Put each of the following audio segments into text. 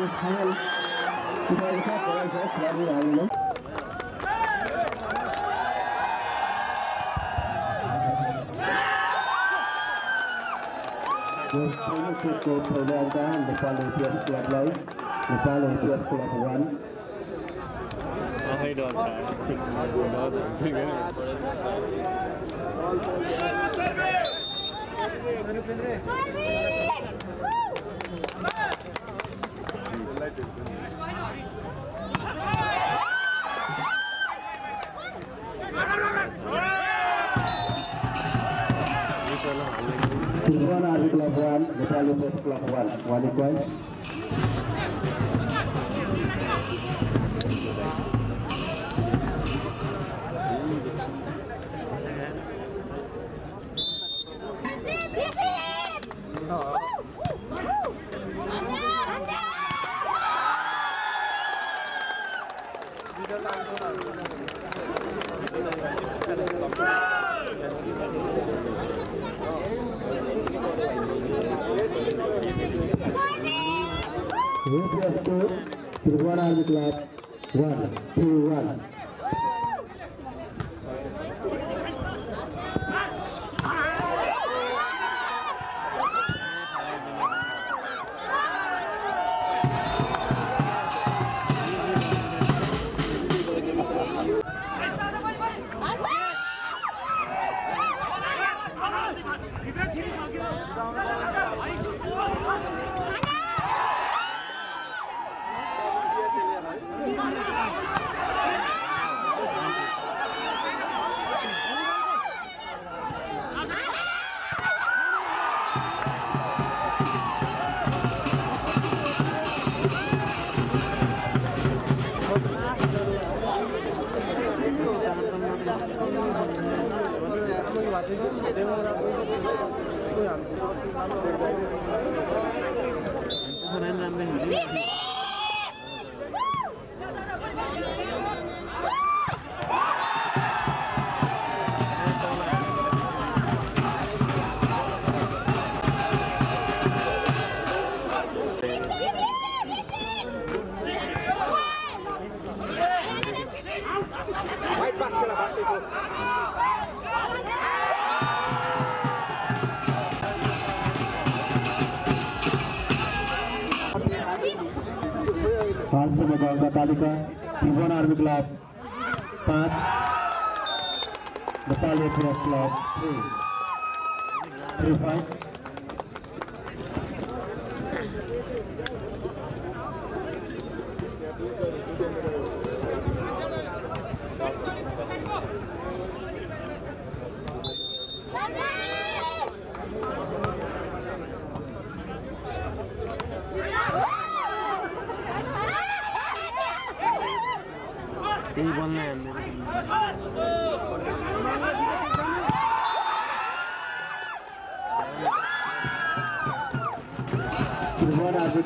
យើងគឺគោលប្រវត្តិការនៃការលើកទៀតក្លាប់ឡើយនៃការលើកទៀតក្លាប់វ៉ាន់អស់ហើយដល់តែដល់តែពីវិញ Pedro, Pedro. pelabuhan. Walikwan, With the berwarna to the one army one, two, one.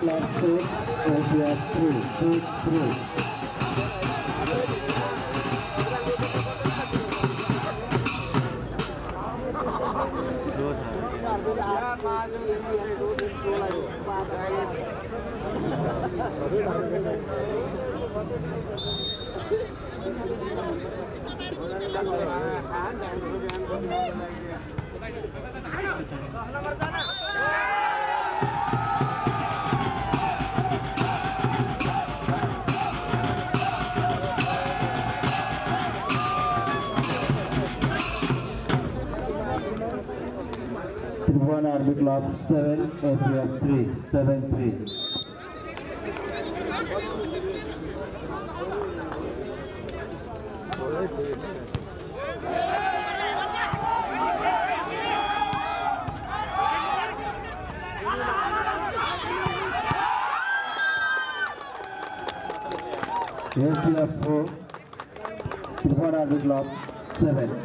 left foot and we are through, through, through. Hãy subscribe cho kênh Ghiền Mì Gõ Để không bỏ lỡ những video hấp dẫn up 7 and we are 3, 7 3. Yes, we are 4, 7.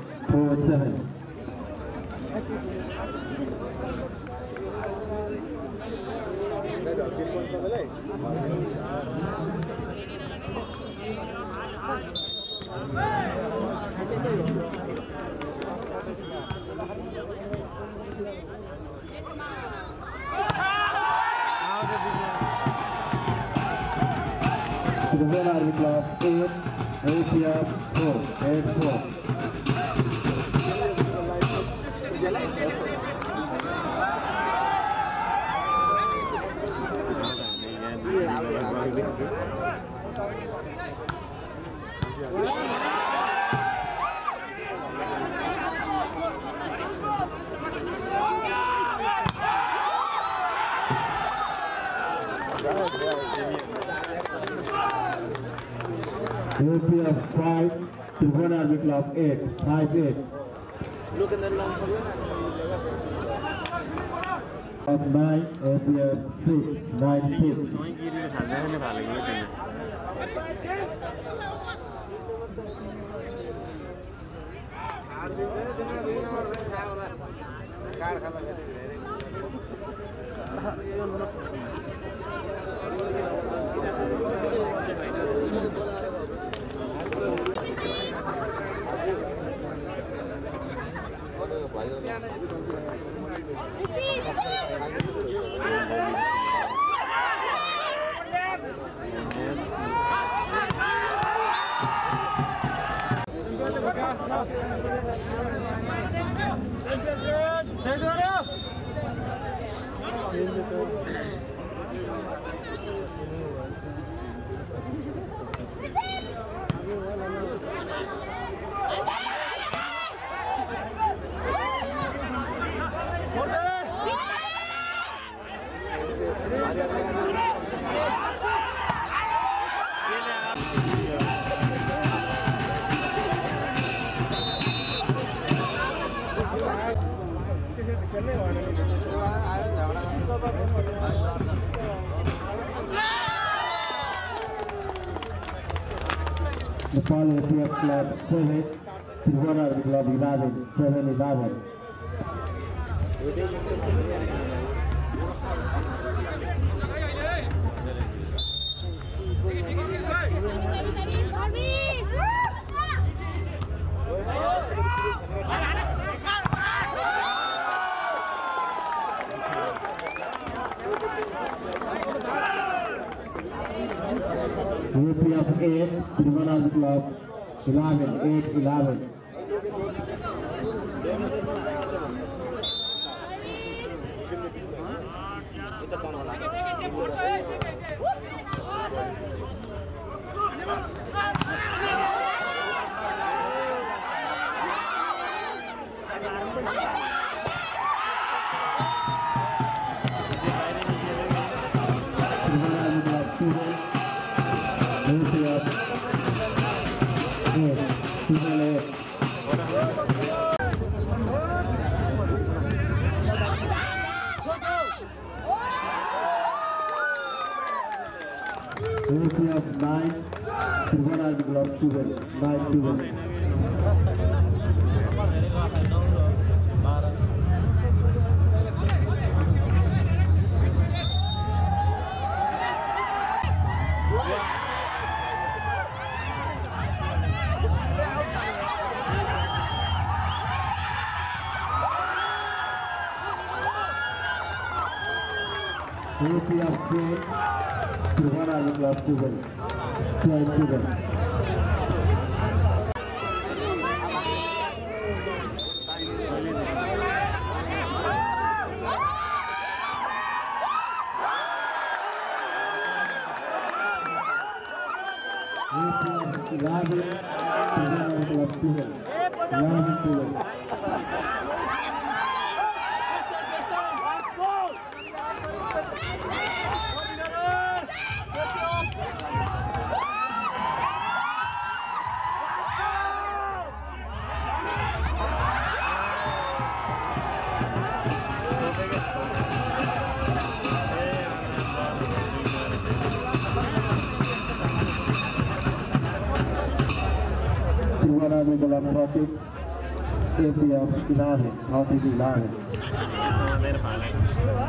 to the Red Army Club in Asia 4 8 4. Yeah. will be of 5 to 100 will of 8, 5, 8. Look at the last one. Of 9, of 6, 9, 6. Thank you. Yeah. Nepal APF Club 7, Tripura Army Club 11, 7 11. of 8, Trivandrum Club 11, 8, 11. runs to win, nine to win. European Club to win. Club to. 你别拉了，我来帮你。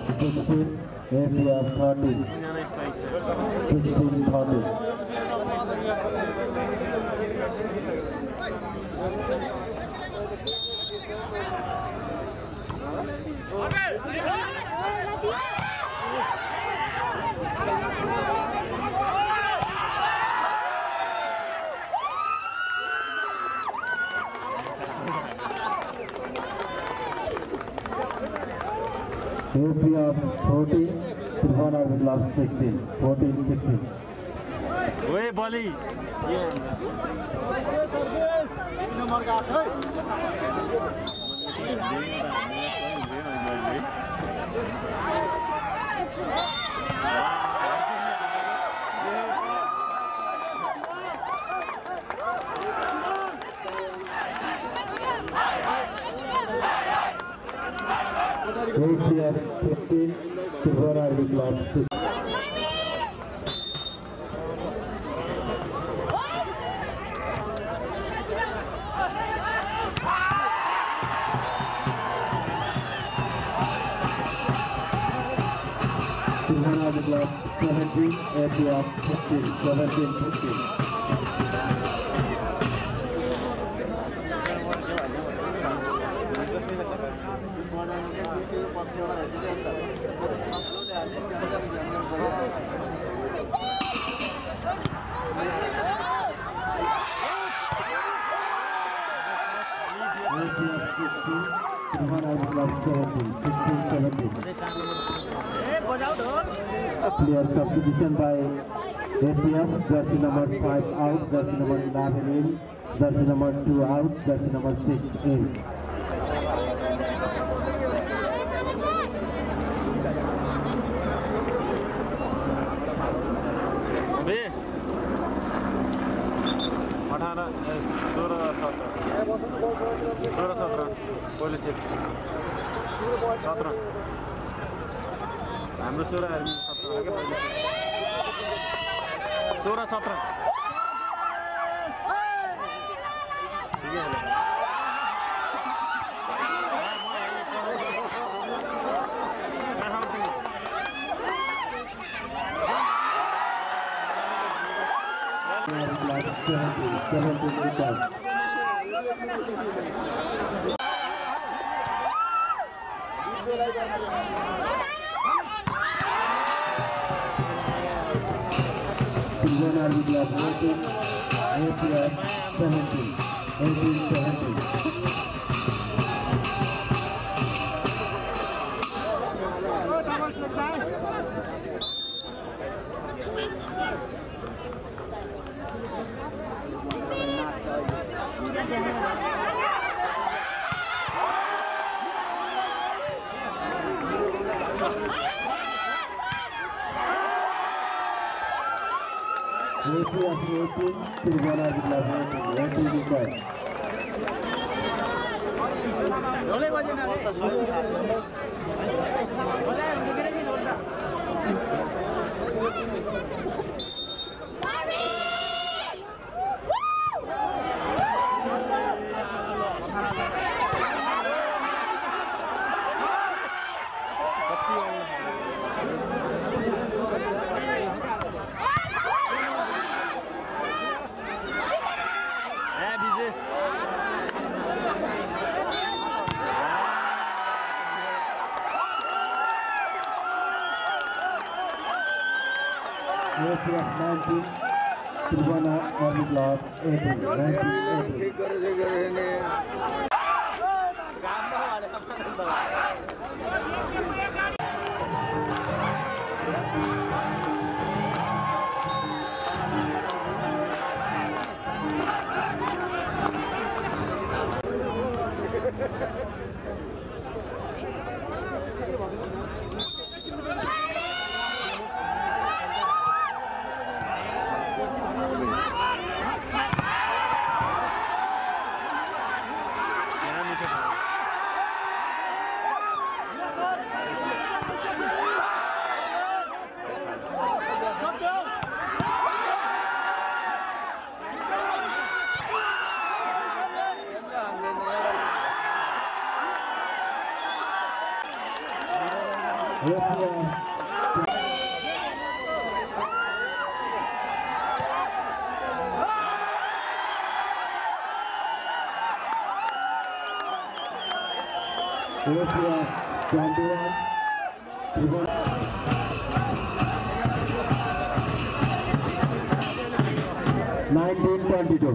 16, if 13. 16, 13. Okay. Arbitrage 16, 14, 16. ओए बलि के APF 15, Tribhuvan Arbitrage 16. Rusya'ya Türk'ün kızararlıklar. Kızararlıklar. Kızararlıklar. Kızararlıklar. Kızararlıklar. APF 16, Tribhuvan Arbitrage 17, 16, 17. Clear substitution by APF, jersey number 5 out, jersey number 11 in, jersey number 2 out, jersey number 6 in. हाम्रो सोह्र army सत्र of 1970. Jeju Ambiente, Tribunal de Lavento, Lento do Código. Olha, nineteen twenty two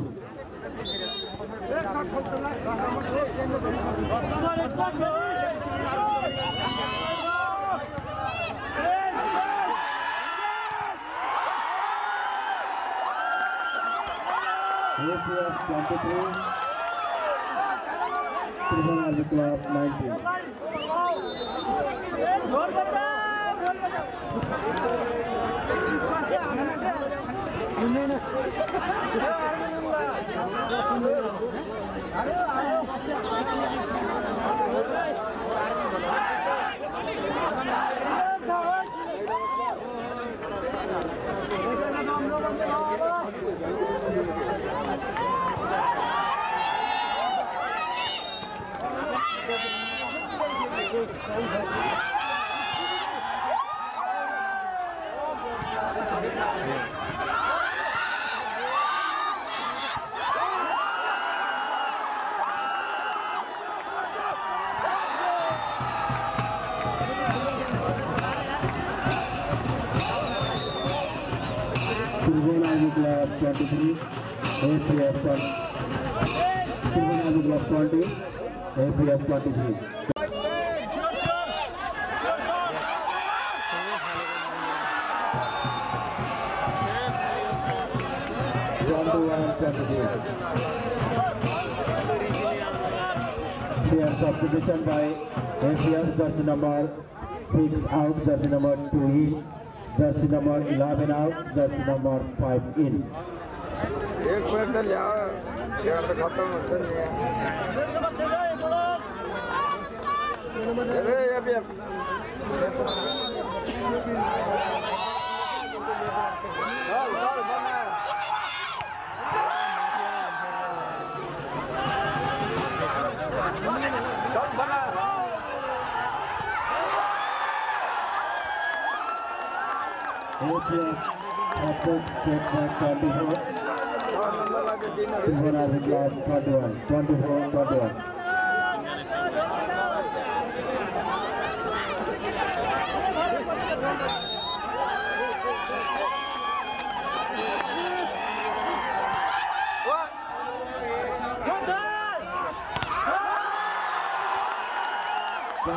Tripura club nineteen Christmas. 오늘은 जाती थी substitution by एफियस दर्शन number six out दर्शन number two in दर्शन number eleven out दर्शन नंबर फाइव इन एक minute लिया चार तो खत्म हो। गया 24, 21, 21.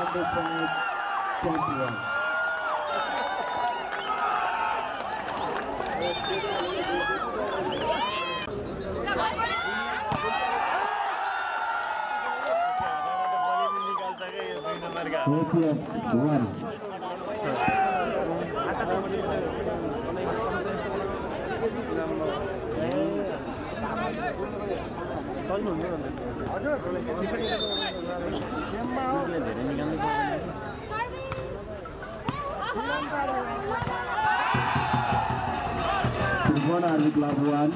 undercard champion. APS 1. Tribuna Labuan, Club 1,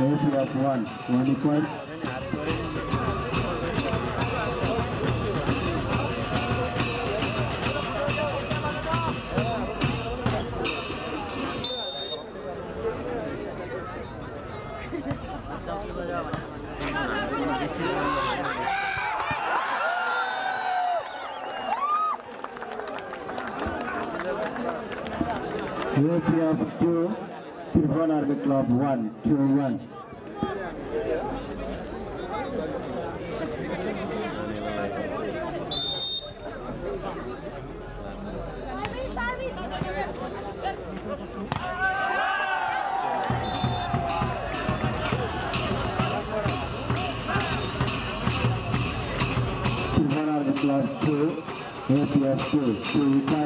APF 1, 20. true, true,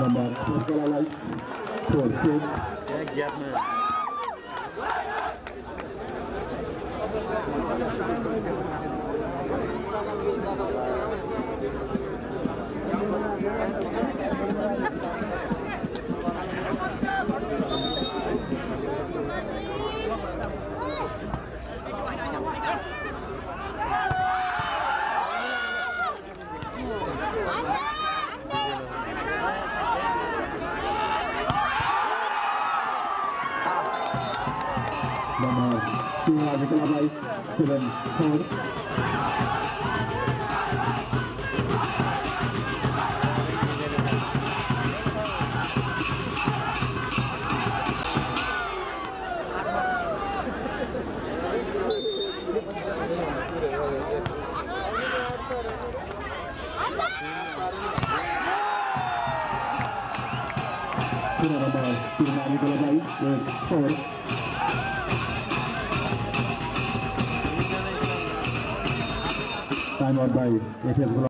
number 208 46 with. Time out by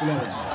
Gracias.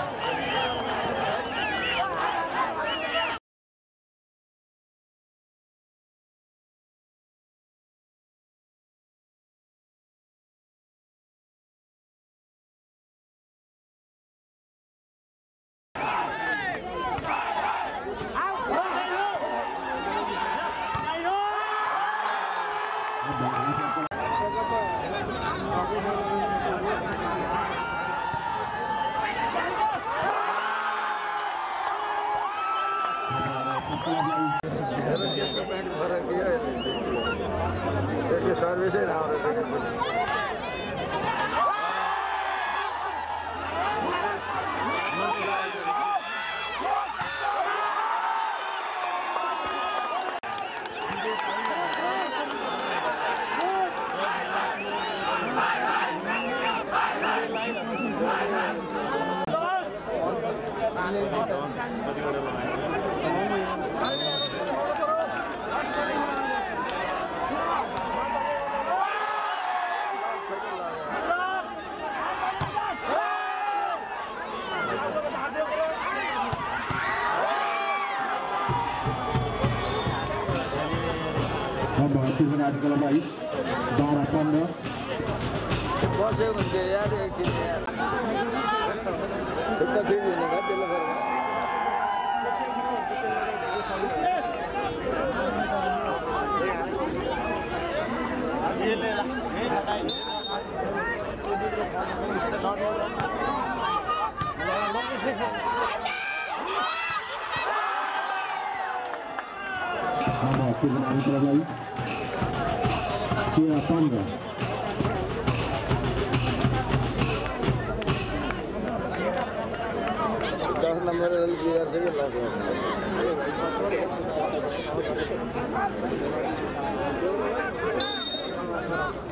Nama tim Angkara Lai. Kira Pangga. दस नम्बर प्लेयर चाहिँ लाग्यो Nama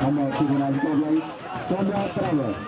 Vamos a tribunal, a traba.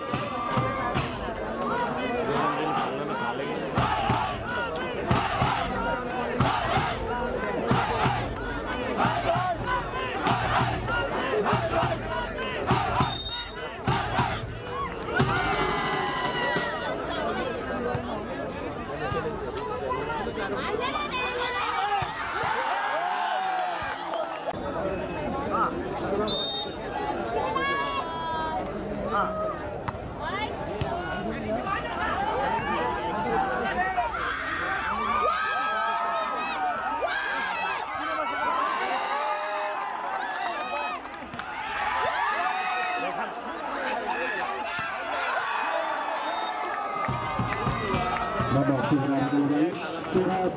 nomor Surat Murid Bravo Nomor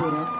Bravo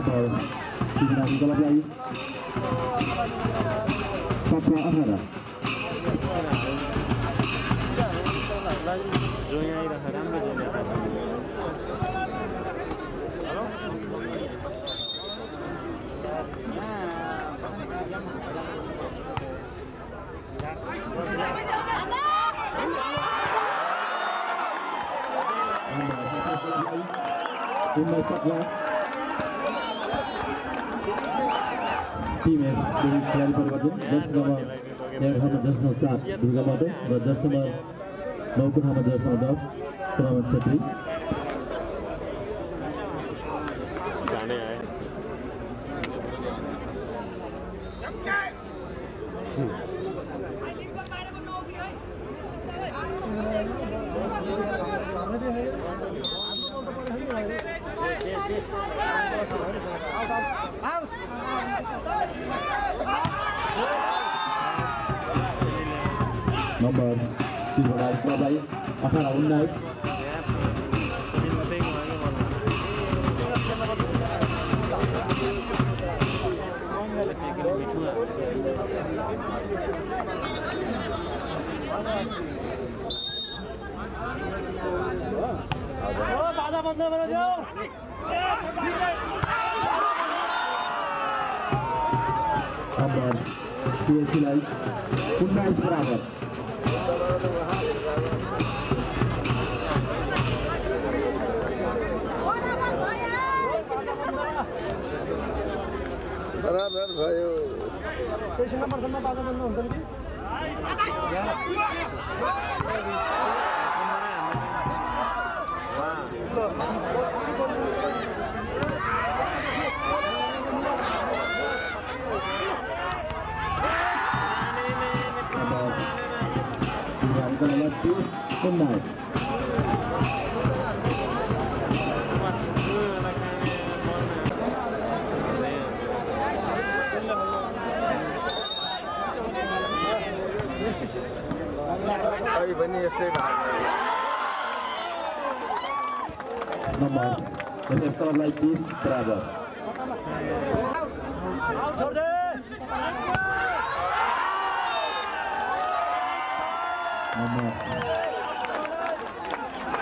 atau digunakan kalau lagi Sapra Ahara Thank you. दस number सात दुर्गा र दसम्म नौको हाम्रो दस नौ दस सभा क्षेत्री benar. खै पनि यस्तै भएको Nomor Untuk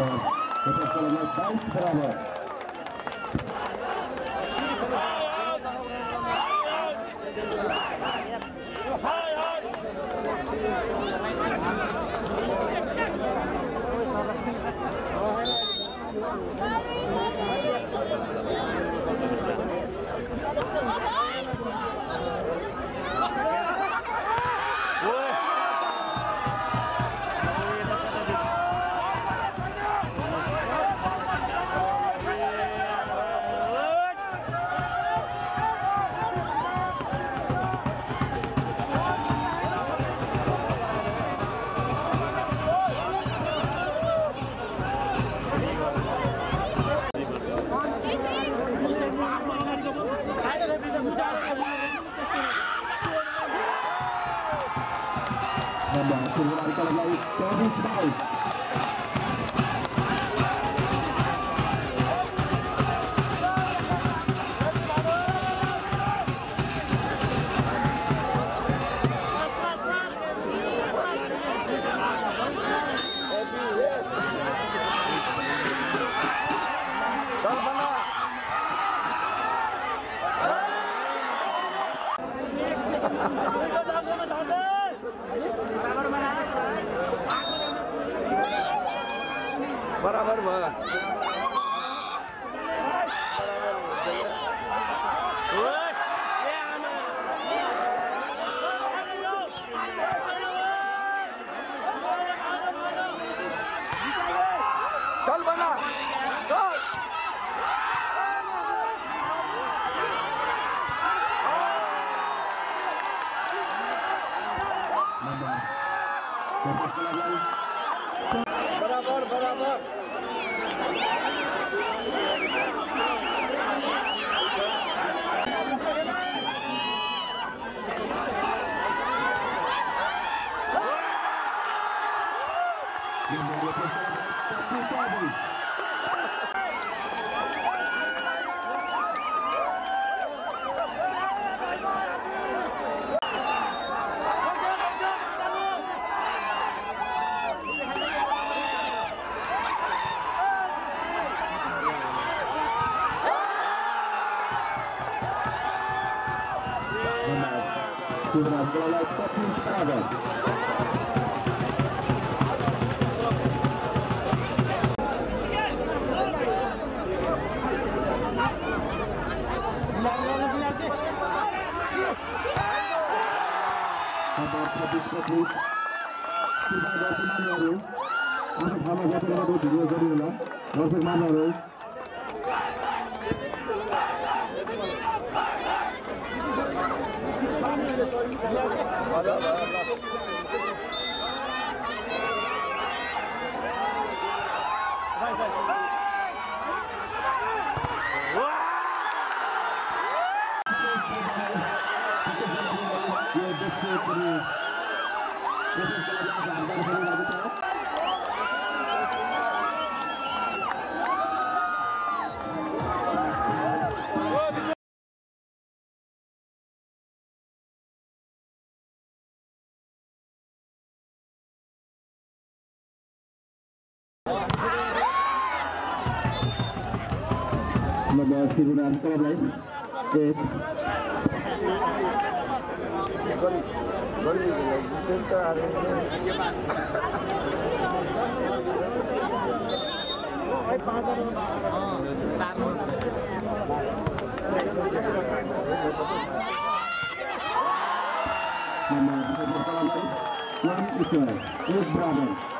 Bond. Dat is voor mij bijstralen. Hi, hi! Nomor 10 lari ke laut, Kevin Stiles. मान्यहरू आफ्नो ठाउँमा बसेर भिडियो गरिहोला दर्शक मान्यहरू यो त्रिपुरा क्लबलाई एक गर्मीको लागि त्यो त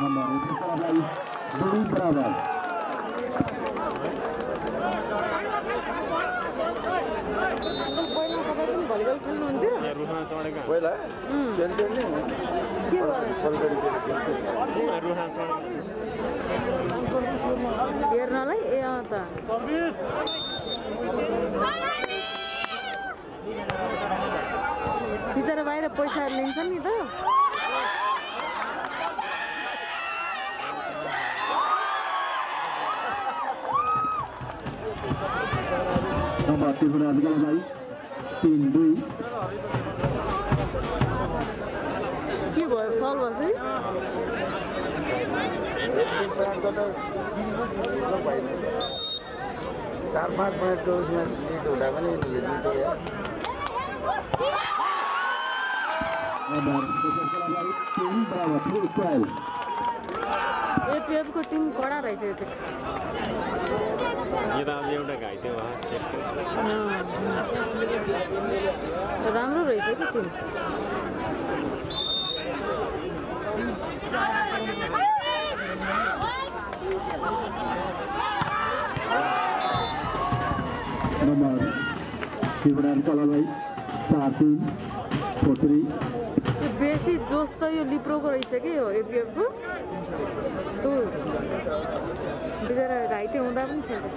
दुई बराबर अङ्कल पहिला हेर्नलाई ए अँ त बिचरा बाहिर पैसा लिन्छ नि त त्रिपुरा तिन दुई के भयो त चार पाँच मिनट त उसमा हुँदा पनि एपिएफको टिम कडा रहेछ यो त अझै एउटा घाइते भयो सेटको अँ। राम्रो रहेछ कि टिम नम्बर त्रिपुरा क्लबलाई चार तिन फोर थ्री यो बेसी जोस त यो लिप्रोको रहेछ कि यो एपिएफको यस्तो बिचरा घाइते हुँदा पनि खेल्छ।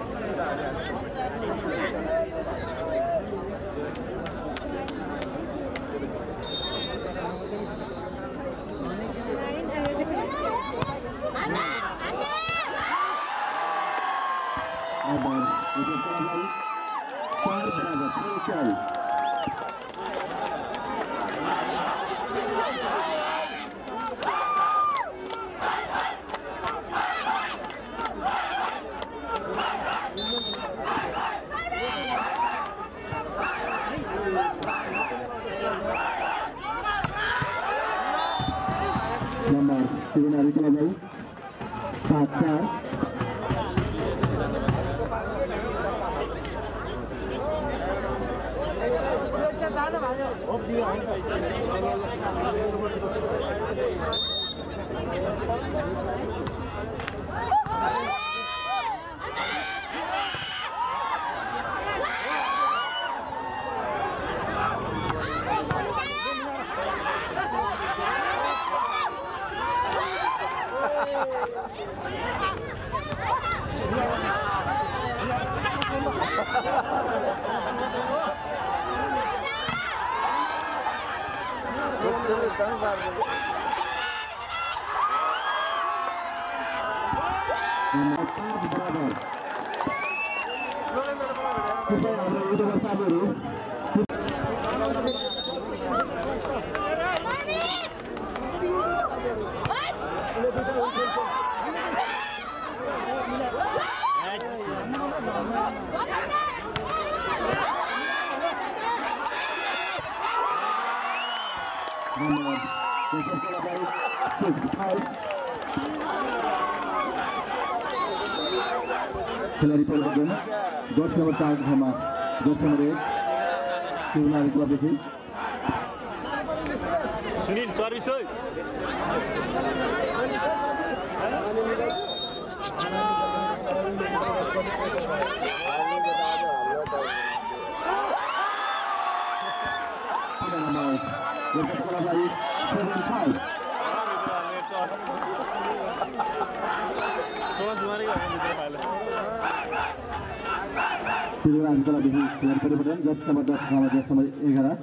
तेह्र नम्बर जर्सीको शिवनारायण क्लबदेखि खेलाडी परिवर्तन नम्बर दस जर्सी नम्बर एघार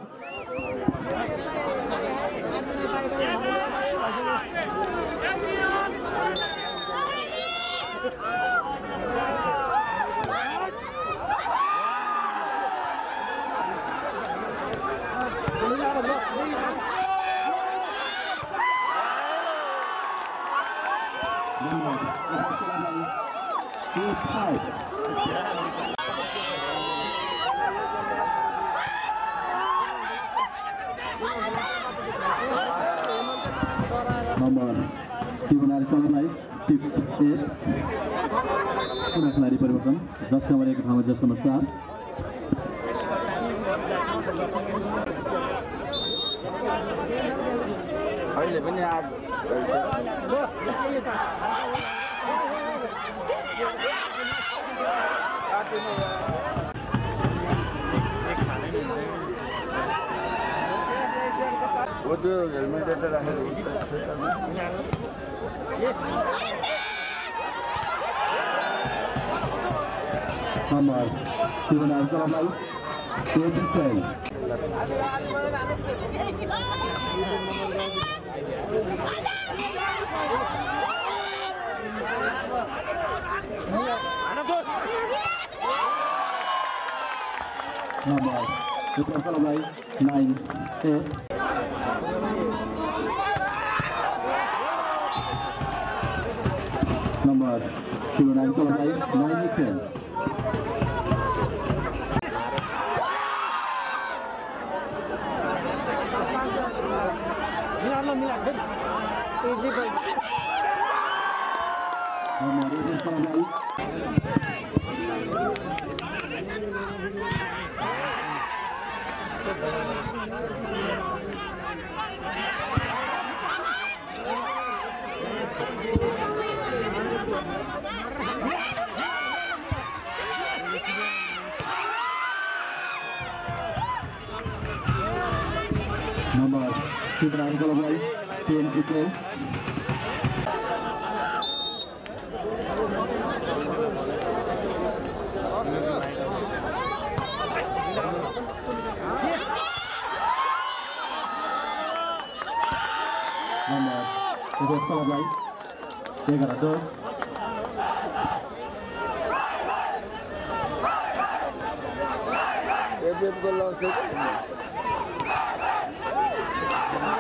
टिप्स एट पुनः खेलाडी परिवर्तन दस नम्बर एक ठाउँमा जस नम्बर चार अहिले पनि आज हो त्यो हेलमेट राखेर Hamar, Steven Abdullah, David Pell. Hamar, Steven Abdullah, 9, 8. Number Shivnarayan क्लबलाई नाइन टेन इजी भाइ नम्बर एक Ibrahim কলাবাই টিএনপিতে nomor Sebut kalau baik Tiga ratus Ebep kalau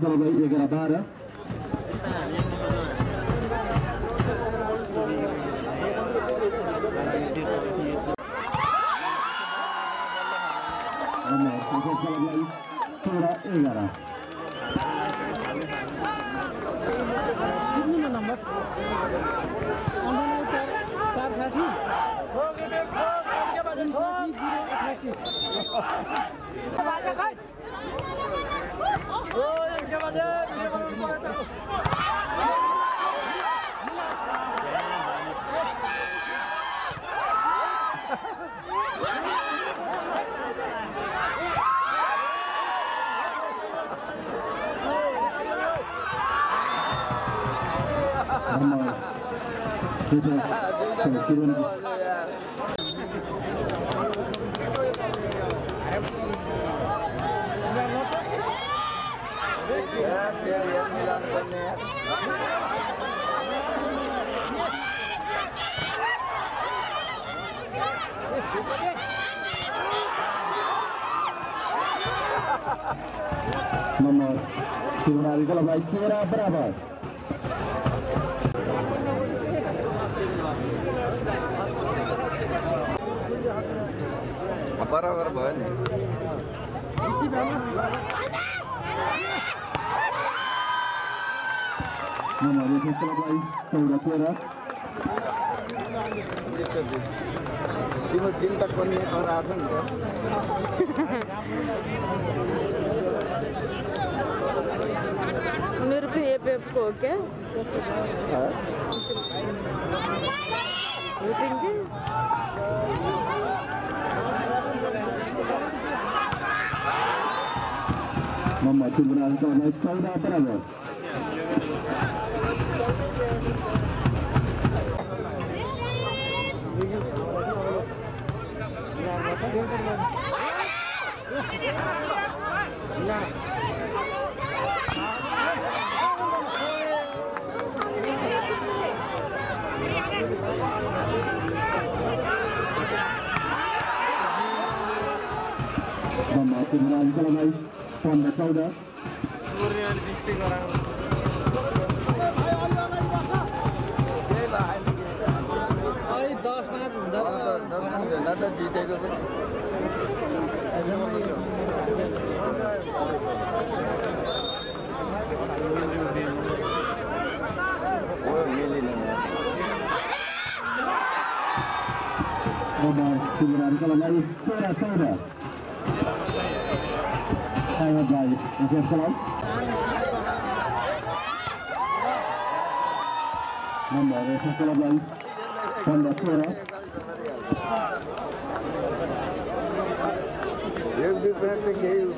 विकल्प गई एघार बाह्र एघार चार साठी 그래서 기본 bener. Nomor Kimura kalau baik berapa? Apa rawa berapa? हमारे फैसला भाई सौदा कोरा दिन तक मेरे को ये को क्या Mama tu berasa naik saudara berapa? Memakai dengan baik, pandai saudara. Orang. দাদা জিতে গেল Nomor 1 Pondok Surat Espérate que hay uno.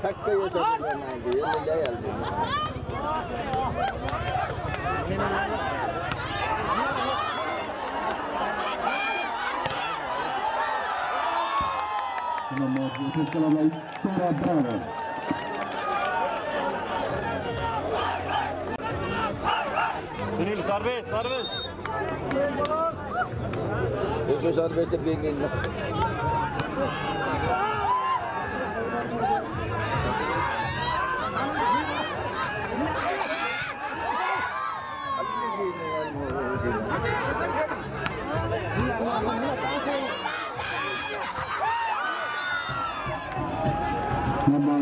Takk for at du er med. Serbest, serbest. Beşo serbestte bir gelin. Number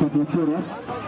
24.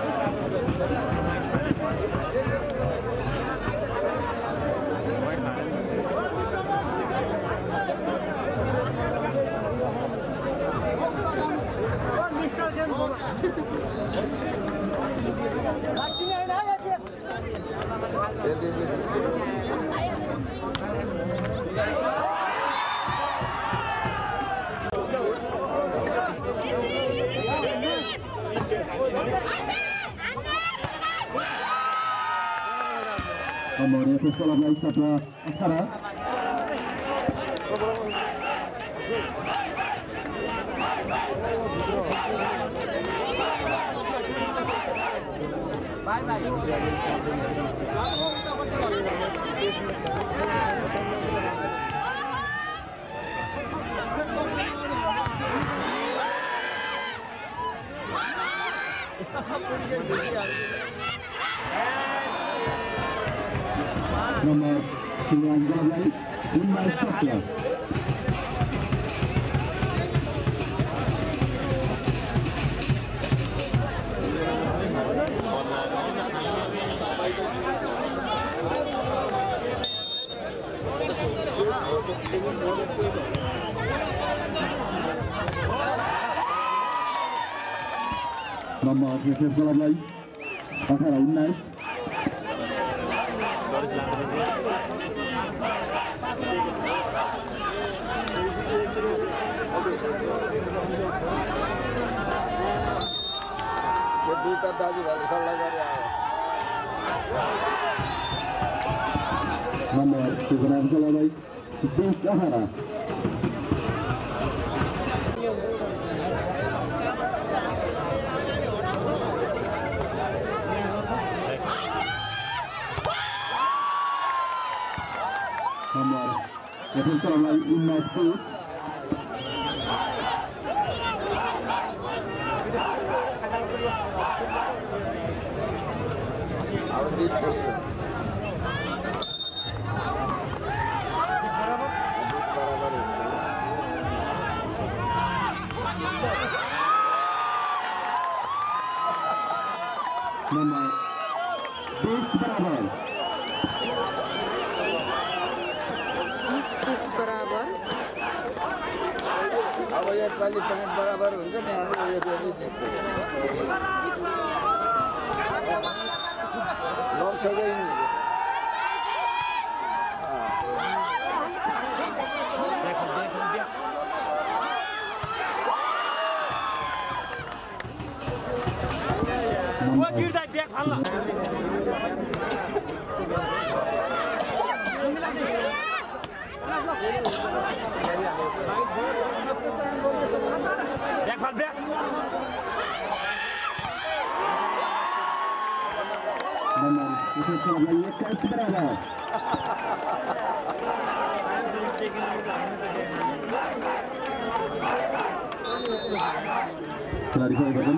Amor, eu estou falando aí. nomor 9 Jalan Umar Sakla number cricket क्लबलाई अठार उन्नाइस दुईवटा दाजुभाइले सल्लाह गरेर आयो number cricket क्लबलाई बिस अठार It is all right in my face. Our district. अब यसपालि पॉइन्ट बराबर हुन्छ नि हाम्रो यो फेरि जित्छ लग्छकै नि नम्बर गिर्दा ब्याग फाल्न দেখ দেখ Telah disampaikan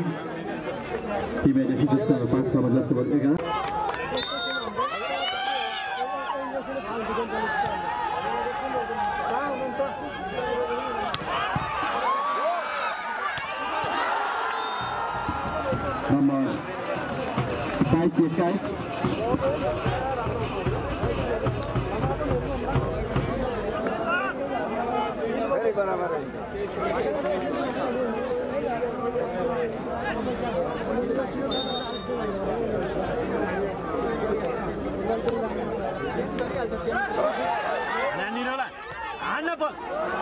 tim medis itu pasca 14 sebelas बाइस एक्काइस फेरि बराबर हुन्छ नानी रोला हान्न बल number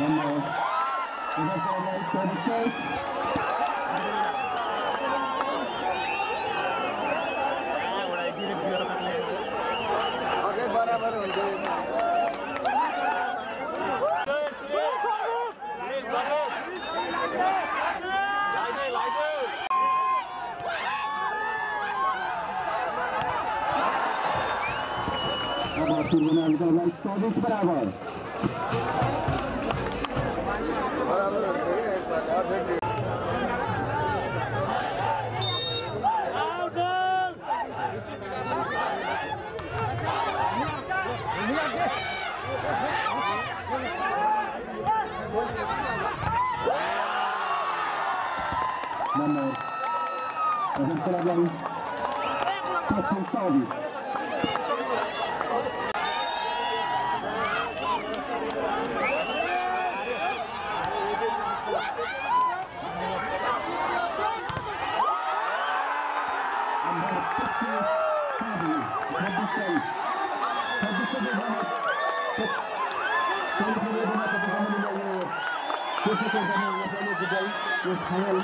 One more. We have got a to the stage. बराबर हो जाए अब आखिर बना चौबीस बराबर Mamy ewentualną potencjałów. चौबिस खेलाडी